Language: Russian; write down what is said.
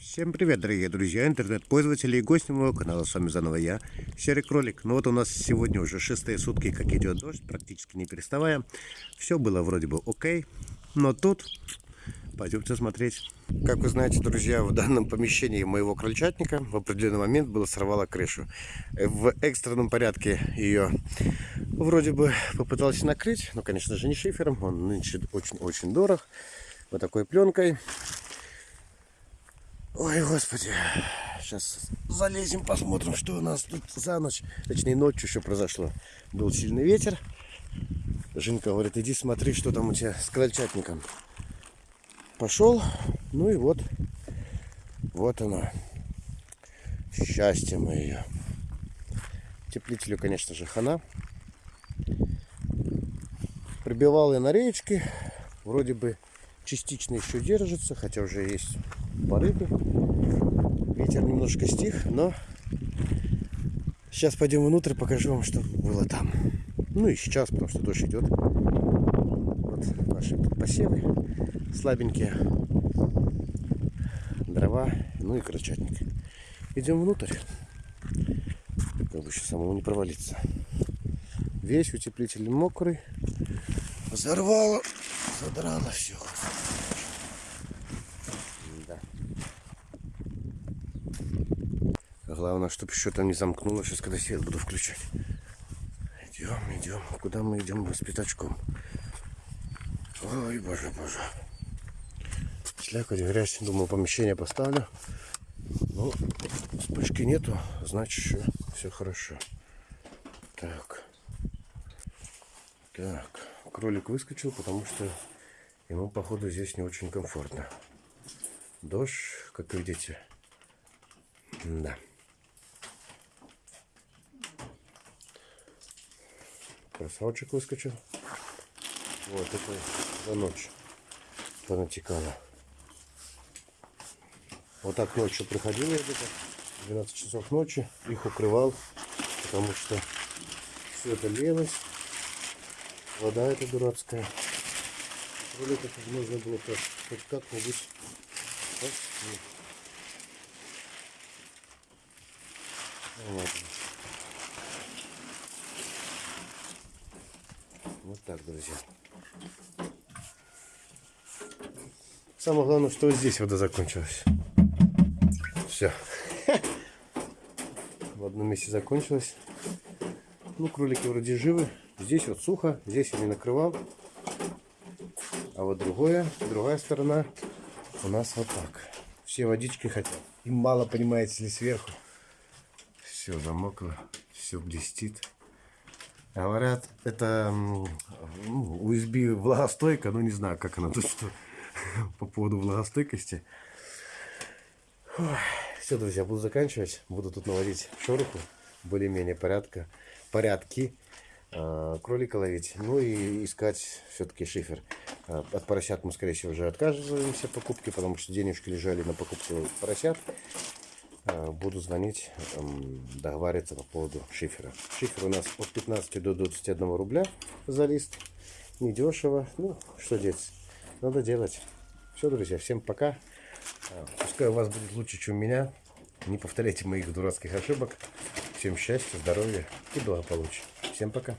Всем привет, дорогие друзья, интернет-пользователи и гости моего канала. С вами заново я, Серый Кролик. Ну вот у нас сегодня уже шестые сутки, как идет дождь, практически не переставая. Все было вроде бы окей, но тут пойдемте смотреть. Как вы знаете, друзья, в данном помещении моего крольчатника в определенный момент было сорвало крышу. В экстренном порядке ее вроде бы попытался накрыть, но, конечно же, не шифером, он нынче очень-очень дорог. Вот такой пленкой. Ой, господи. Сейчас залезем, посмотрим, что у нас тут за ночь. Точнее, ночью еще произошло. Был сильный ветер. Жинка говорит, иди смотри, что там у тебя с крольчатником. Пошел. Ну и вот. Вот оно. Счастье мое. Теплителю, конечно же, хана. Прибивал я на речке. Вроде бы частично еще держится, хотя уже есть порывы. Ветер немножко стих, но сейчас пойдем внутрь, покажу вам, что было там. Ну и сейчас, потому что дождь идет. Вот наши посевы слабенькие. Дрова, ну и крольчатник. Идем внутрь. Как бы еще самому не провалиться. Весь утеплитель мокрый. Взорвало, задрало все. Главное, чтобы еще там не замкнуло. Сейчас, когда свет буду включать. Идем, идем. Куда мы идем? Мы с пятачком. Ой, боже, боже. Слякоть, грязь. Думал, помещение поставлю. Ну, вспышки нету. Значит, еще все хорошо. Так. Так. Кролик выскочил, потому что ему, походу, здесь не очень комфортно. Дождь, как видите. Да. Красавчик выскочил. Вот это за ночь понатекало. Вот так ночью приходил я где-то 12 часов ночи, их укрывал, потому что все это лилось. Вода эта дурацкая. Кроликов нужно было как, хоть как-нибудь ну, ладно. Вот так, друзья. Самое главное, что здесь вода закончилась. Все. В одном месте закончилась. Ну, кролики вроде живы. Здесь вот сухо, здесь я не накрывал. А вот другое, другая сторона у нас вот так. Все водички хотят. Им мало, понимаете ли, сверху. Все замокло, все блестит. Говорят, это USB влагостойка, но не знаю, как она тут что по поводу влагостойкости. Все, друзья, буду заканчивать. Буду тут наводить шороху, более-менее порядка, порядки. А, кролика ловить, ну и искать все-таки шифер. А, от поросят мы, скорее всего, уже отказываемся покупки, потому что денежки лежали на покупку поросят. А, буду звонить, договариваться по поводу шифера. Шифер у нас от 15 до 21 рубля за лист. Недешево. Ну, что делать? Надо делать. Все, друзья, всем пока. Пускай у вас будет лучше, чем у меня. Не повторяйте моих дурацких ошибок. Всем счастья, здоровья и благополучия. Всем пока.